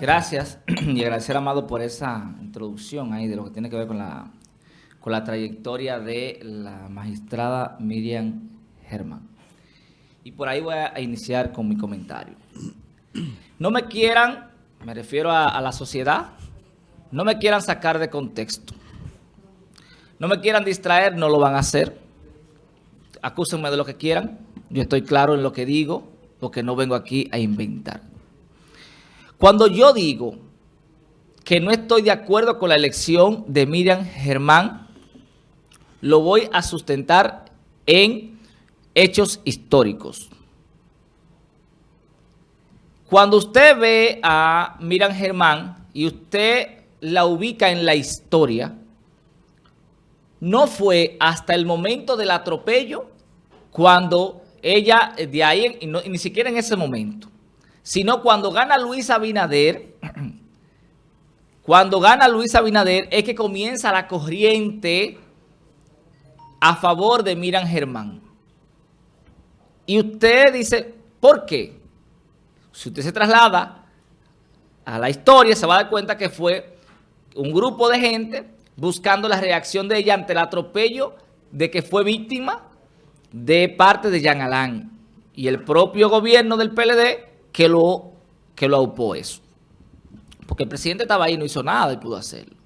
Gracias y agradecer Amado por esa introducción ahí de lo que tiene que ver con la, con la trayectoria de la magistrada Miriam Germán. Y por ahí voy a iniciar con mi comentario. No me quieran, me refiero a, a la sociedad, no me quieran sacar de contexto. No me quieran distraer, no lo van a hacer. Acúsenme de lo que quieran. Yo estoy claro en lo que digo, porque no vengo aquí a inventar. Cuando yo digo que no estoy de acuerdo con la elección de Miriam Germán, lo voy a sustentar en hechos históricos. Cuando usted ve a Miriam Germán y usted la ubica en la historia, no fue hasta el momento del atropello cuando ella, de ahí, ni siquiera en ese momento, sino cuando gana Luis Abinader, cuando gana Luis Abinader es que comienza la corriente a favor de Miran Germán. Y usted dice, ¿por qué? Si usted se traslada a la historia, se va a dar cuenta que fue un grupo de gente buscando la reacción de ella ante el atropello de que fue víctima de parte de Jean Alain y el propio gobierno del PLD que lo, que lo aupó eso. Porque el presidente estaba ahí y no hizo nada y pudo hacerlo.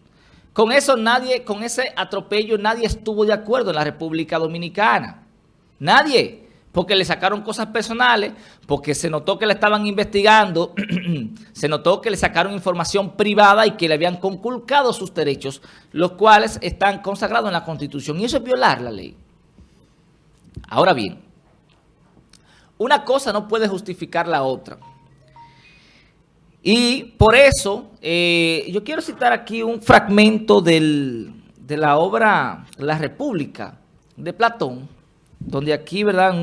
Con eso nadie, con ese atropello nadie estuvo de acuerdo en la República Dominicana. Nadie. Porque le sacaron cosas personales, porque se notó que le estaban investigando, se notó que le sacaron información privada y que le habían conculcado sus derechos, los cuales están consagrados en la Constitución. Y eso es violar la ley. Ahora bien, una cosa no puede justificar la otra. Y por eso, eh, yo quiero citar aquí un fragmento de la obra La República de Platón, donde aquí, ¿verdad?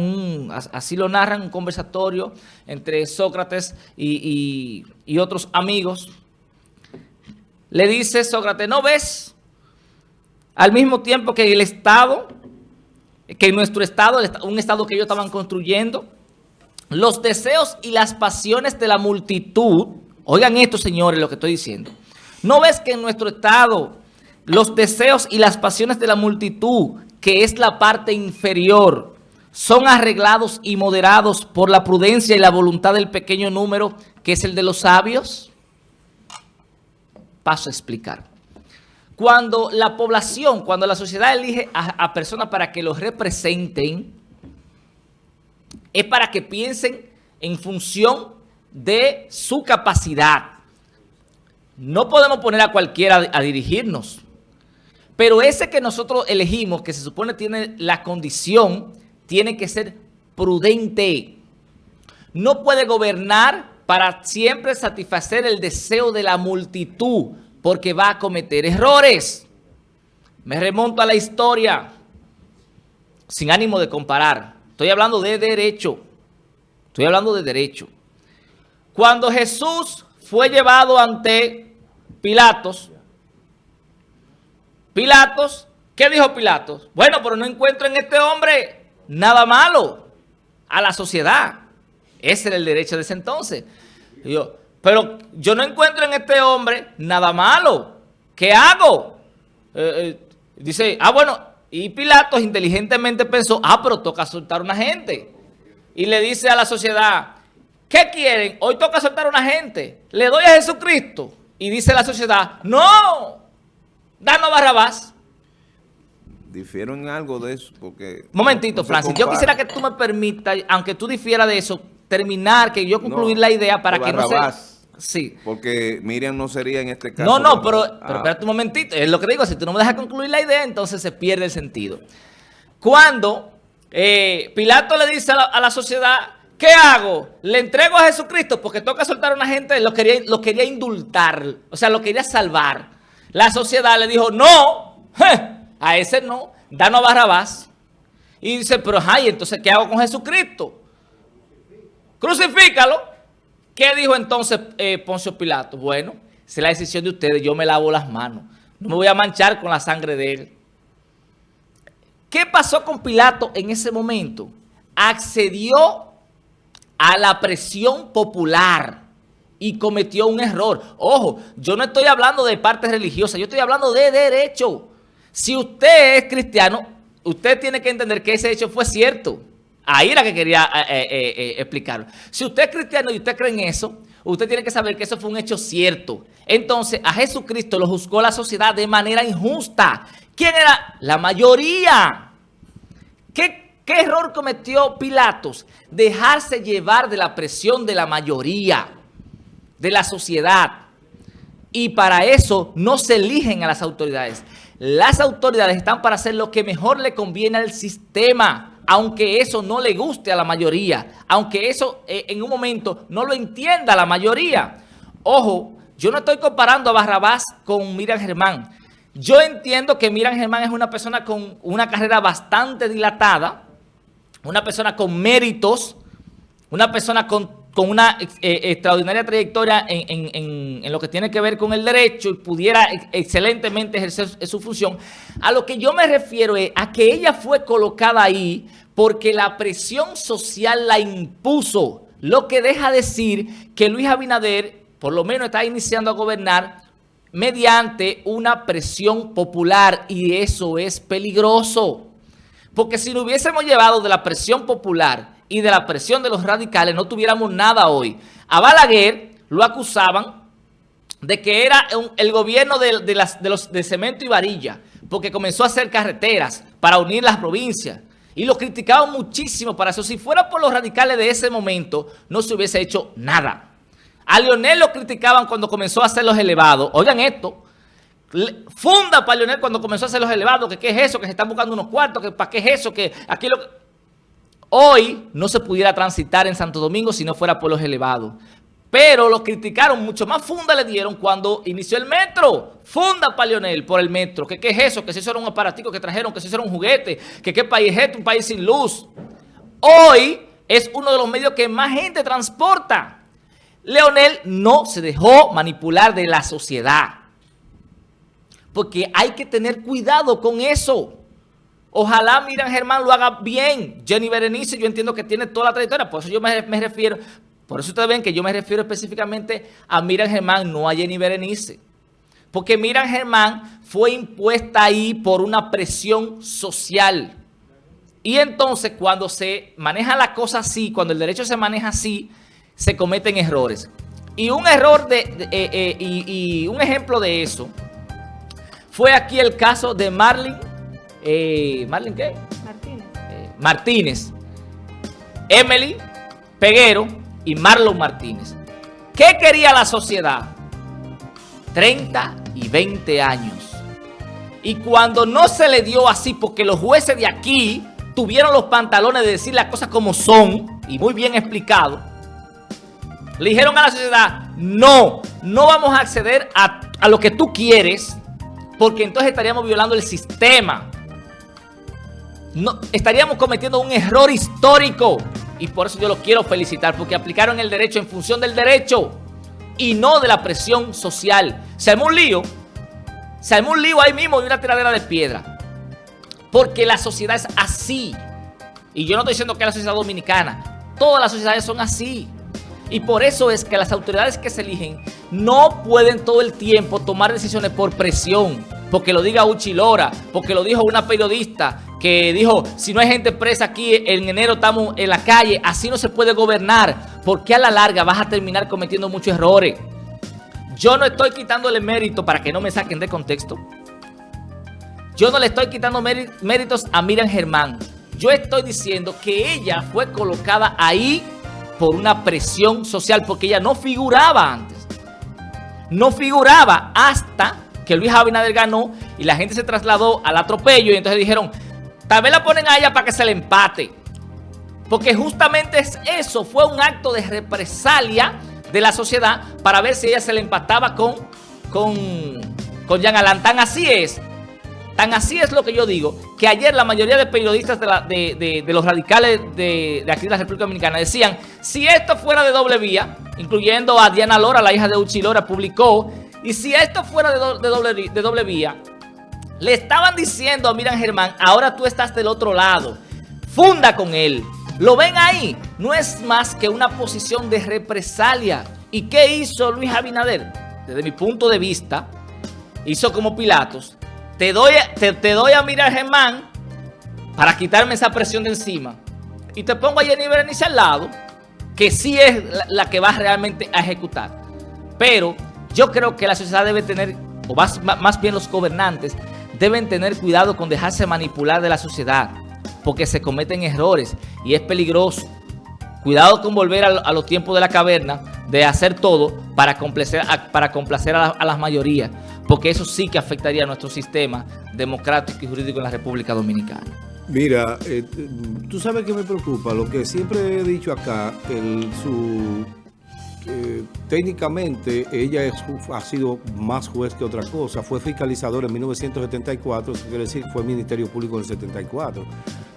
así lo narran, un conversatorio entre Sócrates y, y otros amigos. Le dice Sócrates, ¿no ves? Al mismo tiempo que el Estado, que nuestro Estado, un Estado que ellos estaban construyendo, los deseos y las pasiones de la multitud, oigan esto señores lo que estoy diciendo, ¿no ves que en nuestro estado los deseos y las pasiones de la multitud, que es la parte inferior, son arreglados y moderados por la prudencia y la voluntad del pequeño número, que es el de los sabios? Paso a explicar. Cuando la población, cuando la sociedad elige a, personas para que los representen, es para que piensen en función de su capacidad. No podemos poner a cualquiera a dirigirnos. Pero ese que nosotros elegimos, que se supone tiene la condición, tiene que ser prudente. No puede gobernar para siempre satisfacer el deseo de la multitud, porque va a cometer errores. Me remonto a la historia, sin ánimo de comparar. Estoy hablando de derecho. Estoy hablando de derecho. Cuando Jesús fue llevado ante Pilatos, Pilatos, ¿qué dijo Pilatos? Bueno, pero no encuentro en este hombre nada malo a la sociedad. Ese era el derecho de ese entonces. yo, pero yo no encuentro en este hombre nada malo. ¿Qué hago? Eh, eh, dice, ah, bueno, y Pilatos inteligentemente pensó, ah, pero toca soltar a una gente. Y le dice a la sociedad, ¿qué quieren? Hoy toca soltar a una gente. Le doy a Jesucristo. Y dice la sociedad, no, danos Barrabás. Difiero en algo de eso, porque... Momentito, Francis, yo quisiera que tú me permitas, aunque tú difieras de eso, terminar, que yo concluir la idea para que no se... Sí. Porque Miriam no sería en este caso. No, no, pero, pero espérate un momentito. Es lo que digo, si tú no me dejas concluir la idea, entonces se pierde el sentido. Cuando eh, Pilato le dice a la, sociedad, ¿qué hago? Le entrego a Jesucristo porque toca soltar a una gente, lo quería, lo quería indultar, o sea, lo quería salvar. La sociedad le dijo, no, a ese no, danos a Barrabás. Y dice, pero ay, entonces, ¿qué hago con Jesucristo? Crucifícalo. ¿Qué dijo entonces eh, Poncio Pilato? Bueno, es la decisión de ustedes, yo me lavo las manos. No me voy a manchar con la sangre de él. ¿Qué pasó con Pilato en ese momento? Accedió a la presión popular y cometió un error. Ojo, yo no estoy hablando de parte religiosa, yo estoy hablando de derecho. Si usted es cristiano, usted tiene que entender que ese hecho fue cierto. Ahí era que quería eh, eh, eh, explicarlo. Si usted es cristiano y usted cree en eso, usted tiene que saber que eso fue un hecho cierto. Entonces, a Jesucristo lo juzgó la sociedad de manera injusta. ¿Quién era? La mayoría. ¿Qué, qué error cometió Pilatos? Dejarse llevar de la presión de la mayoría, de la sociedad. Y para eso no se eligen a las autoridades. Las autoridades están para hacer lo que mejor le conviene al sistema aunque eso no le guste a la mayoría, aunque eso eh, en un momento no lo entienda la mayoría. Ojo, yo no estoy comparando a Barrabás con Miriam Germán. Yo entiendo que Miriam Germán es una persona con una carrera bastante dilatada, una persona con méritos, una persona con una eh, extraordinaria trayectoria en, lo que tiene que ver con el derecho y pudiera excelentemente ejercer su función. A lo que yo me refiero es a que ella fue colocada ahí porque la presión social la impuso, lo que deja decir que Luis Abinader por lo menos está iniciando a gobernar mediante una presión popular y eso es peligroso. Porque si lo hubiésemos llevado de la presión popular y de la presión de los radicales no tuviéramos nada hoy. A Balaguer lo acusaban de que era el gobierno de, los, de cemento y varilla, porque comenzó a hacer carreteras para unir las provincias. Y lo criticaban muchísimo para eso. Si fuera por los radicales de ese momento, no se hubiese hecho nada. A Leonel lo criticaban cuando comenzó a hacer los elevados. Oigan esto. Funda para Leonel cuando comenzó a hacer los elevados. Que qué es eso, que se están buscando unos cuartos, que para qué es eso, que aquí lo hoy no se pudiera transitar en Santo Domingo si no fuera por los elevados. Pero lo criticaron, mucho más funda le dieron cuando inició el metro. Funda para Leonel por el metro. ¿Qué, ¿Qué, es eso? Que eso era un aparatico que trajeron, que eso era un juguete, que qué país es este, un país sin luz. Hoy es uno de los medios que más gente transporta. Leonel no se dejó manipular de la sociedad. Porque hay que tener cuidado con eso. Ojalá Miriam Germán lo haga bien. Jenny Berenice yo entiendo que tiene toda la trayectoria, por eso yo me, refiero, por eso ustedes ven que yo me refiero específicamente a Miriam Germán, no a Jenny Berenice. Porque Miriam Germán fue impuesta ahí por una presión social. Y entonces cuando se maneja la cosa así, cuando el derecho se maneja así, se cometen errores. Y un error de, eh, eh, y, y un ejemplo de eso fue aquí el caso de Marlene eh, ¿Marlene qué? Martínez. Eh, Martínez, Emily Peguero y Marlon Martínez. ¿Qué quería la sociedad? 30 y 20 años. Y cuando no se le dio así, porque los jueces de aquí tuvieron los pantalones de decir las cosas como son, y muy bien explicado, le dijeron a la sociedad, no, no vamos a acceder a, a lo que tú quieres, porque entonces estaríamos violando el sistema no, estaríamos cometiendo un error histórico. Y por eso yo los quiero felicitar, porque aplicaron el derecho en función del derecho y no de la presión social. Se armó un lío, se armó un lío ahí mismo de una tiradera de piedra. Porque la sociedad es así. Y yo no estoy diciendo que la sociedad dominicana, todas las sociedades son así. Y por eso es que las autoridades que se eligen no pueden todo el tiempo tomar decisiones por presión porque lo diga Uchi Lora, porque lo dijo una periodista que dijo, si no hay gente presa aquí, en enero estamos en la calle, así no se puede gobernar, porque a la larga vas a terminar cometiendo muchos errores. Yo no estoy quitándole mérito para que no me saquen de contexto. Yo no le estoy quitando méritos a Miriam Germán. Yo estoy diciendo que ella fue colocada ahí por una presión social, porque ella no figuraba antes. No figuraba hasta que Luis Abinader ganó y la gente se trasladó al atropello y entonces dijeron, tal vez la ponen a ella para que se le empate. Porque justamente es eso, fue un acto de represalia de la sociedad para ver si ella se le empataba con, con, con Jean Alain. Tan así es, tan así es lo que yo digo, que ayer la mayoría de periodistas de, los radicales de, aquí de la República Dominicana decían, si esto fuera de doble vía, incluyendo a Diana Lora, la hija de Uchi Lora, publicó y si esto fuera de, doble, de doble vía, le estaban diciendo a Miran Germán, ahora tú estás del otro lado, funda con él. ¿Lo ven ahí? No es más que una posición de represalia ¿Y qué hizo Luis Abinader? Desde mi punto de vista, hizo como Pilatos. Te doy, te, doy a mirar Germán para quitarme esa presión de encima. Y te pongo a Jenny Berenice al lado, que sí es la, la que va realmente a ejecutar. Pero yo creo que la sociedad debe tener, o más, más bien los gobernantes, deben tener cuidado con dejarse manipular de la sociedad, porque se cometen errores y es peligroso. Cuidado con volver a, los tiempos de la caverna, de hacer todo para complacer, a, para complacer a, la, a las mayorías, porque eso sí que afectaría a nuestro sistema democrático y jurídico en la República Dominicana. Mira, eh, tú sabes que me preocupa, lo que siempre he dicho acá, el, su, eh, técnicamente ella ha sido más juez que otra cosa, fue fiscalizador en 1974, eso quiere decir fue Ministerio Público en el 74,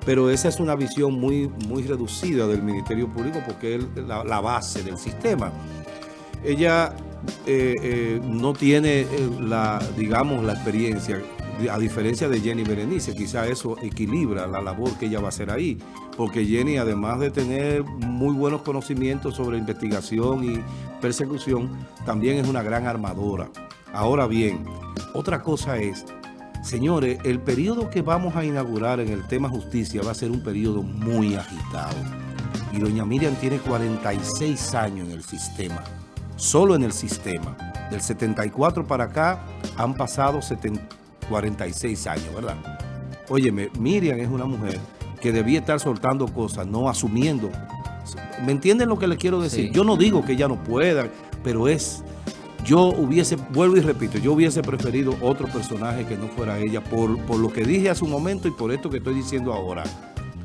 pero esa es una visión muy, muy reducida del Ministerio Público porque es la, base del sistema. Ella eh, eh, no tiene la, digamos, la experiencia, a diferencia de Jenny Berenice, quizá eso equilibra la labor que ella va a hacer ahí, porque Jenny, además de tener muy buenos conocimientos sobre investigación y persecución, también es una gran armadora. Ahora bien, otra cosa es, señores, el periodo que vamos a inaugurar en el tema justicia va a ser un periodo muy agitado. Y doña Miriam tiene 46 años en el sistema, solo en el sistema. Del 74 para acá han pasado 70 46 años, ¿verdad? Óyeme, Miriam es una mujer que debía estar soltando cosas, no asumiendo. ¿Me entienden lo que le quiero decir? Sí. Yo no digo que ella no pueda, pero es... Yo hubiese, vuelvo y repito, yo hubiese preferido otro personaje que no fuera ella, por, por lo que dije hace un momento y por esto que estoy diciendo ahora.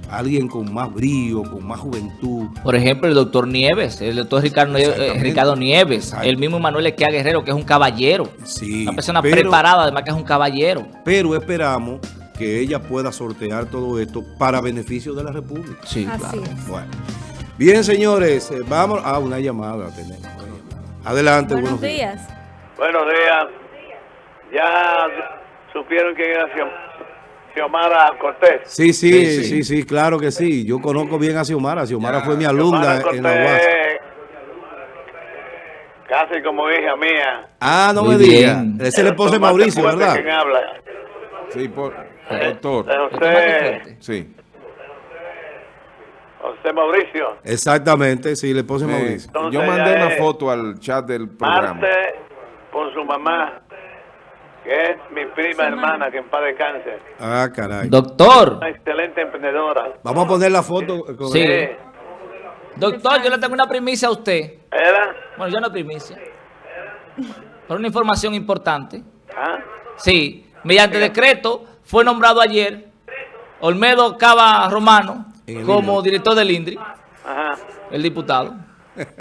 Alguien con más brío, con más juventud. Por ejemplo, el doctor Nieves, el doctor Ricardo, Nieves, eh. Ricardo Nieves, el mismo Manuel Equea Guerrero, que es un caballero. Sí, Una persona pero- preparada, además que es un caballero. Pero esperamos que ella pueda sortear todo esto para beneficio de la República. Sí, Así claro. es. Bueno, bien señores, eh, vamos a una llamada tenemos. Adelante, Buenos días. Buenos días. Ya supieron quién era Xiomara Cortés. Sí, sí, Sí, sí, sí. sí, claro que sí. Yo conozco bien a Xiomara. Xiomara fue mi alumna en la UAS. Casi como hija mía. Ah, no Muy me diga. bien. Ese es el esposo de Mauricio, ¿verdad? ¿Quién habla? Sí, por, De doctor. José, Sí. José Mauricio. Exactamente, sí, el esposo de Me- Mauricio. Entonces, yo mandé una foto al chat del programa. Marte con su mamá, que es mi prima hermana, que en paz descanse. Ah, caray. Doctor, Una excelente emprendedora. Vamos a poner la foto. con- Sí. Doctor, yo le tengo una primicia a usted. ¿Era? Bueno, yo no primicia. Pero una información importante. ¿Ah? Sí, mediante decreto fue nombrado ayer Olmedo Cava Romano como INDRI. director del INDRI, Ajá. el diputado.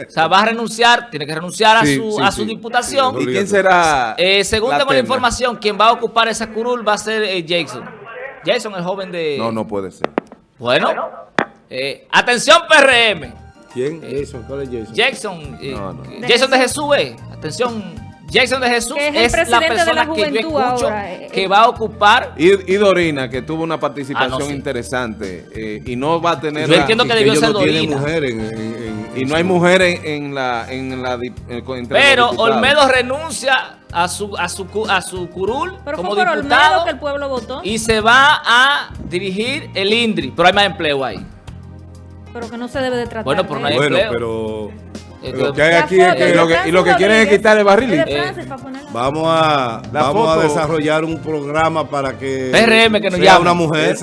O sea, va a renunciar, tiene que renunciar a su, sí, a su sí. diputación. ¿Y quién será? Eh, según tengo la información, quien va a ocupar esa curul va a ser eh, Jason. Jason, el joven de... No, no puede ser. Bueno, eh, atención PRM. ¿Quién? Jason, ¿cuál es Jason? Jason, eh, No, no. Jason de Jesús, eh. Atención, Jason de Jesús Que es el es, la presidente de persona la que yo juventud escucho ahora, eh, que eh. va a ocupar. Y, y Dorina, que tuvo una participación Ah, no, sí. interesante eh, y no va a tener... Yo la- entiendo que debió ser no Dorina. mujer en, en- en- y no hay mujeres en la... En la Pero. Olmedo renuncia a su, a su, a su curul Pero como fue por diputado Olmedo que el pueblo votó. y se va a dirigir el INDRI. Pero hay más empleo ahí. Pero que no se debe de tratar. Bueno, pero no hay Bueno, empleo. pero lo que hay aquí es foto, que y lo que- y lo que quieren es quitar el de Eh. Vamos a vamos a desarrollar un programa para que PRM que nos sea llame. una mujer.